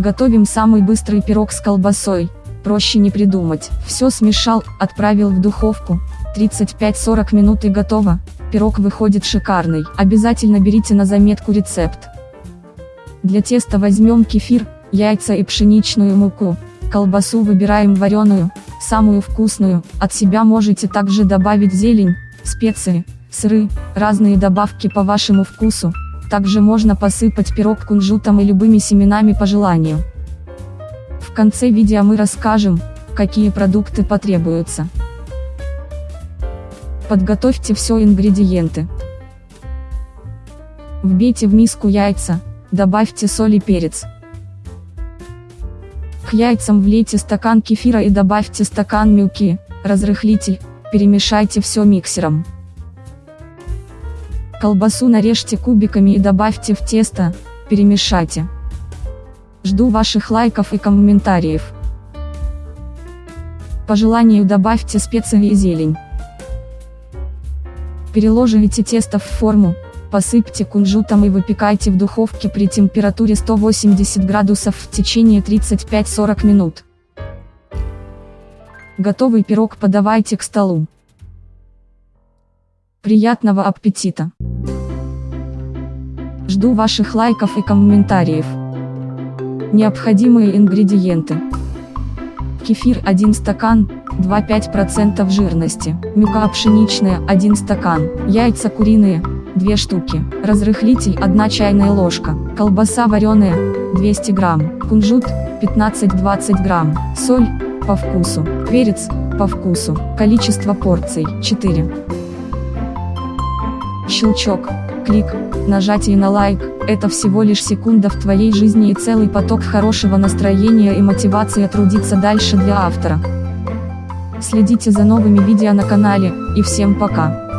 Готовим самый быстрый пирог с колбасой, проще не придумать. Все смешал, отправил в духовку, 35-40 минут и готово, пирог выходит шикарный. Обязательно берите на заметку рецепт. Для теста возьмем кефир, яйца и пшеничную муку. Колбасу выбираем вареную, самую вкусную, от себя можете также добавить зелень, специи, сыры, разные добавки по вашему вкусу, также можно посыпать пирог кунжутом и любыми семенами по желанию. В конце видео мы расскажем, какие продукты потребуются. Подготовьте все ингредиенты. Вбейте в миску яйца, добавьте соль и перец. К яйцам влейте стакан кефира и добавьте стакан мюки, разрыхлитель, перемешайте все миксером. Колбасу нарежьте кубиками и добавьте в тесто, перемешайте. Жду ваших лайков и комментариев. По желанию добавьте специи и зелень. Переложите тесто в форму, посыпьте кунжутом и выпекайте в духовке при температуре 180 градусов в течение 35-40 минут. Готовый пирог подавайте к столу. Приятного аппетита! Жду ваших лайков и комментариев. Необходимые ингредиенты. Кефир 1 стакан, 2,5% жирности. Мюка пшеничная 1 стакан. Яйца куриные 2 штуки. Разрыхлитель 1 чайная ложка. Колбаса вареная 200 грамм. Кунжут 15-20 грамм. Соль по вкусу. Перец по вкусу. Количество порций 4. Щелчок, клик, нажатие на лайк – это всего лишь секунда в твоей жизни и целый поток хорошего настроения и мотивации трудиться дальше для автора. Следите за новыми видео на канале, и всем пока!